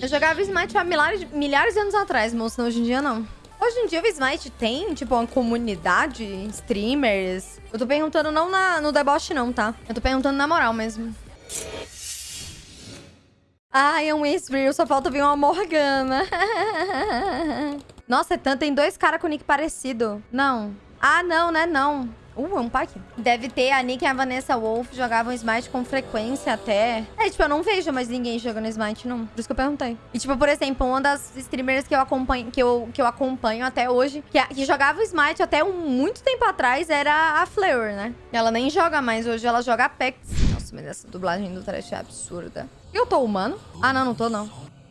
Eu jogava Smite há milhares, milhares de anos atrás, moça. Hoje em dia, não. Hoje em dia, o Smite tem, tipo, uma comunidade, streamers. Eu tô perguntando não na, no deboche, não, tá? Eu tô perguntando na moral mesmo. Ai, é um Esbrir, só falta vir uma Morgana. Nossa, é tanto. Tem dois caras com nick parecido. Não. Ah, não, né? Não. Uh, é um pack. Deve ter a Nick e a Vanessa Wolf jogavam Smite com frequência até. É, tipo, eu não vejo mais ninguém jogando Smite, não. Por isso que eu perguntei. E, tipo, por exemplo, uma das streamers que eu acompanho, que eu, que eu acompanho até hoje, que, que jogava Smite até um, muito tempo atrás, era a Fleur, né? Ela nem joga mais hoje, ela joga Apex. Nossa, mas essa dublagem do trash é absurda. Eu tô humano? Ah, não, não tô, não.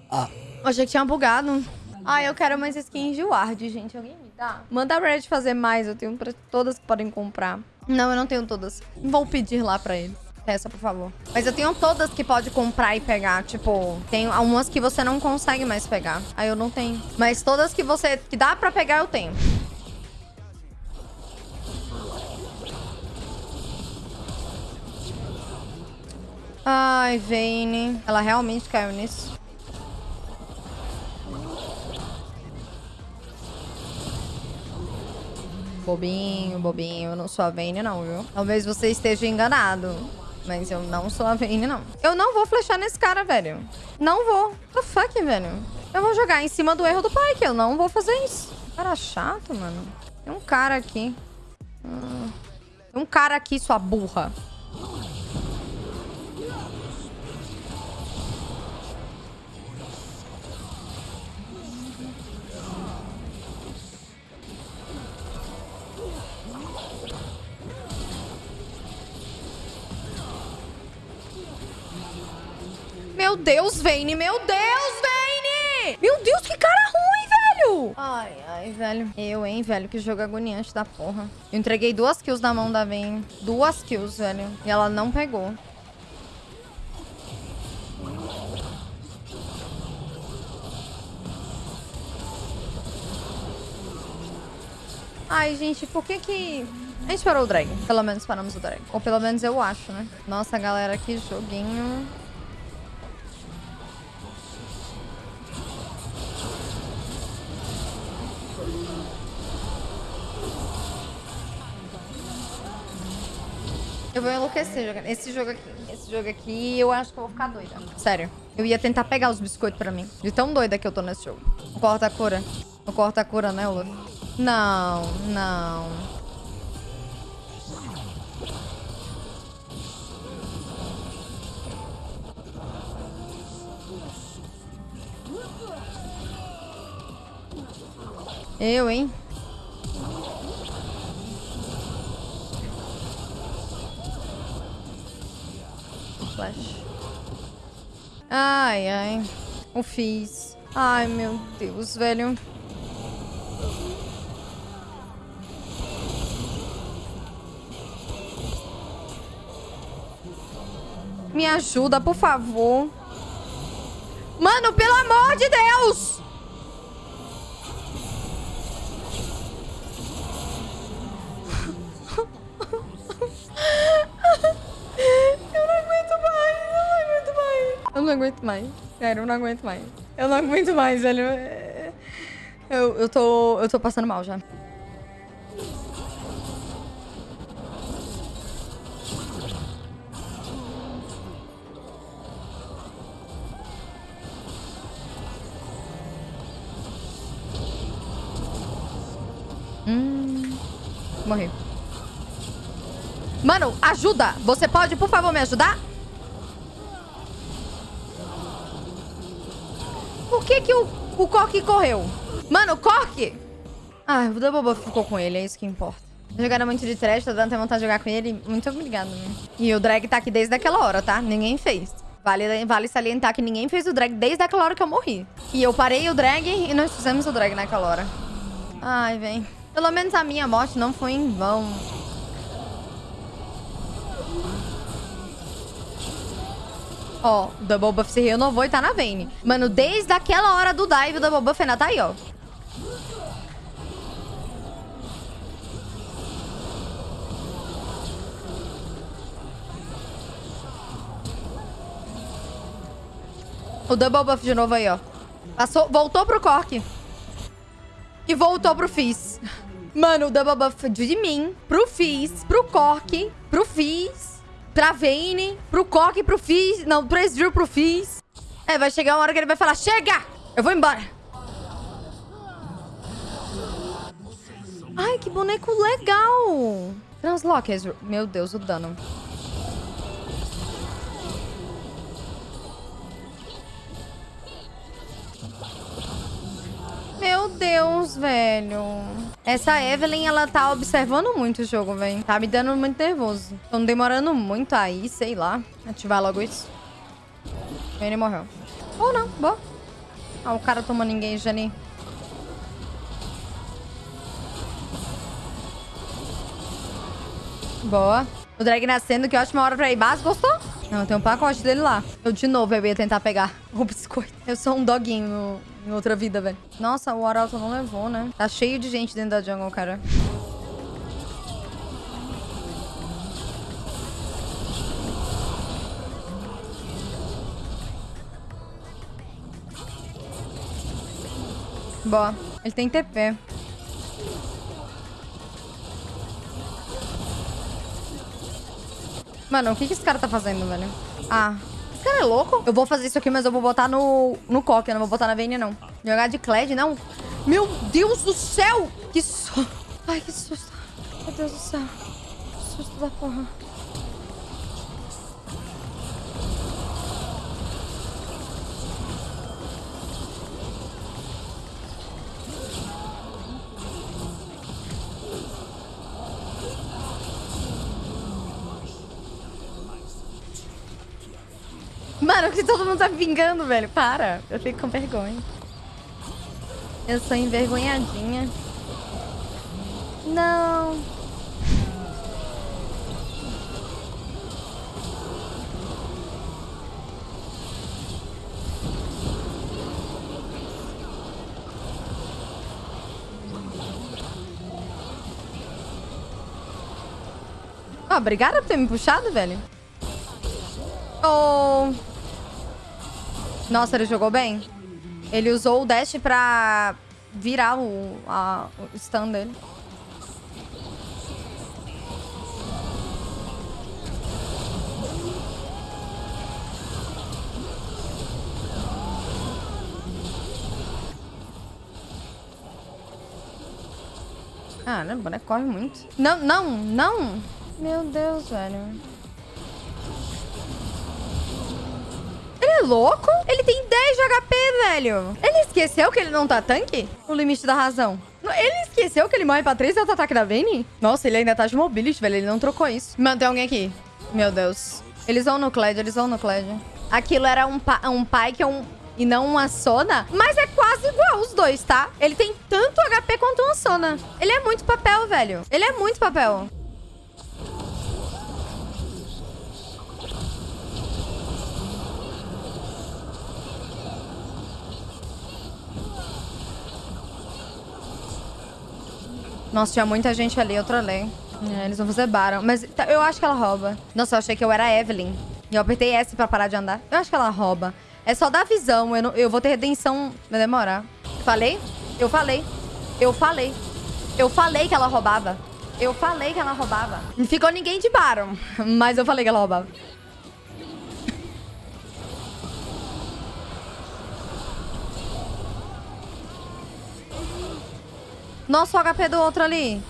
Ah. Achei que tinha bugado. Ah, eu quero mais skins de Ward, gente. Alguém dá? Manda a Red fazer mais. Eu tenho pra todas que podem comprar. Não, eu não tenho todas. Vou pedir lá pra eles. Essa, por favor. Mas eu tenho todas que pode comprar e pegar. Tipo, tem algumas que você não consegue mais pegar. Aí eu não tenho. Mas todas que você... Que dá pra pegar, eu tenho. Ai, Vayne. Ela realmente caiu nisso. Bobinho, bobinho. Eu não sou a Vayne, não, viu? Talvez você esteja enganado. Mas eu não sou a Vayne, não. Eu não vou flechar nesse cara, velho. Não vou. The fuck, velho? Eu vou jogar em cima do erro do pai, que eu não vou fazer isso. Cara chato, mano. Tem um cara aqui. Hum. Tem um cara aqui, sua burra. Meu Deus, Vayne! Meu Deus, Vayne! Meu Deus, que cara ruim, velho! Ai, ai, velho. Eu, hein, velho. Que jogo agoniante da porra. Eu entreguei duas kills na mão da Vayne. Duas kills, velho. E ela não pegou. Ai, gente, por que que... A gente parou o drag. Pelo menos paramos o drag. Ou pelo menos eu acho, né? Nossa, galera, que joguinho... Eu vou enlouquecer jogando. Esse jogo aqui, esse jogo aqui, eu acho que eu vou ficar doida. Sério. Eu ia tentar pegar os biscoitos pra mim. De tão doida que eu tô nesse jogo. O corta-cura. O corta-cura, né, Olaf? Não, não. Eu, hein? Flash. Ai, ai. O fiz. Ai, meu Deus, velho. Me ajuda, por favor. Mano, pelo amor de Deus! Aguento mais. Sério, eu não aguento mais. Eu não aguento mais, velho. Eu, eu, tô, eu tô passando mal já. Hum, morri. Mano, ajuda! Você pode, por favor, me ajudar? Por que que o, o Cork correu? Mano, o Cork... Ah, o Double Buff ficou com ele, é isso que importa. Jogaram muito de trash, tô dando até vontade de jogar com ele. Muito obrigado, né? E o drag tá aqui desde aquela hora, tá? Ninguém fez. Vale, vale salientar que ninguém fez o drag desde aquela hora que eu morri. E eu parei o drag e nós fizemos o drag naquela hora. Ai, vem. Pelo menos a minha morte não foi em vão. Ó, o Double Buff se renovou e tá na Vayne. Mano, desde aquela hora do dive, o Double Buff ainda tá aí, ó. O double buff de novo aí, ó. Passou, voltou pro Cork. E voltou pro Fizz. Mano, o double buff de mim, pro Fizz, pro Cork, pro Fizz, pra Vayne, pro Cork, pro Fizz. Não, pro Ezreal, pro Fizz. É, vai chegar uma hora que ele vai falar, chega! Eu vou embora. Ai, que boneco legal. Translock, Ezreal. Meu Deus, o dano. Deus, velho. Essa Evelyn, ela tá observando muito o jogo, velho. Tá me dando muito nervoso. Tô demorando muito aí, sei lá. Ativar logo isso. Ele morreu. Ou não, boa. Ah, o cara tomando engage ali. Boa. O drag nascendo, que ótima hora pra ir base. Gostou? Não, tem um pacote dele lá. Eu, de novo, eu ia tentar pegar o biscoito. Eu sou um doguinho em outra vida, velho. Nossa, o Arauto não levou, né? Tá cheio de gente dentro da jungle, cara. Boa. Ele tem TP. Mano, o que, que esse cara tá fazendo, velho? Ah, esse cara é louco? Eu vou fazer isso aqui, mas eu vou botar no, no coque. Eu não vou botar na Vayne, não. Jogar de Kled, não. Meu Deus do céu! Que susto. Ai, que susto. Meu Deus do céu. Que susto da porra. Mano, que todo mundo tá vingando, velho. Para. Eu fico com vergonha. Eu sou envergonhadinha. Não. Ah, obrigada por ter me puxado, velho. Oh. Nossa, ele jogou bem. Ele usou o dash pra virar o, a, o stun dele. Ah, né? Corre muito. Não, não, não! Meu Deus, velho. Ele é louco? Ele tem 10 de HP, velho. Ele esqueceu que ele não tá tanque? O limite da razão. Ele esqueceu que ele morre pra 3 auto-ataque da Vayne? Nossa, ele ainda tá de mobility, velho. Ele não trocou isso. Mano, tem alguém aqui. Meu Deus. Eles vão no Kled, eles vão no Kled. Aquilo era um, pa um Pike um... e não uma Sona. Mas é quase igual os dois, tá? Ele tem tanto HP quanto uma Sona. Ele é muito papel, velho. Ele é muito papel. Nossa, tinha muita gente ali, eu trolei. É, eles não fazer Baron. Mas tá, eu acho que ela rouba. Nossa, eu achei que eu era a Evelyn. E eu apertei S pra parar de andar. Eu acho que ela rouba. É só dar visão. Eu, não, eu vou ter redenção. Vai demorar. Falei? Eu falei. Eu falei. Eu falei que ela roubava. Eu falei que ela roubava. Não ficou ninguém de Baron. Mas eu falei que ela roubava. Nossa, o HP do outro ali.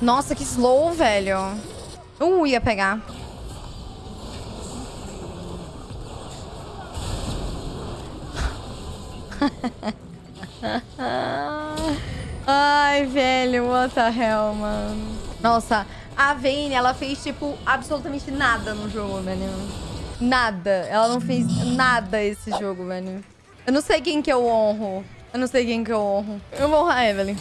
Nossa, que slow, velho. Uh, ia pegar. Ai, velho, what the hell, mano. Nossa, a Vayne, ela fez, tipo, absolutamente nada no jogo, velho. Nada. Ela não fez nada esse jogo, velho. Eu não sei quem que eu honro. Eu não sei quem que eu honro. Eu vou honrar a Evelyn.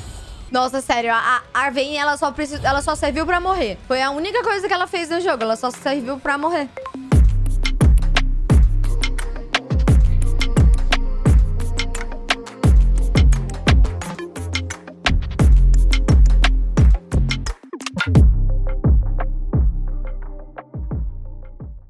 Nossa, sério, a, a Vayne, ela só, precis... ela só serviu pra morrer. Foi a única coisa que ela fez no jogo. Ela só serviu pra morrer.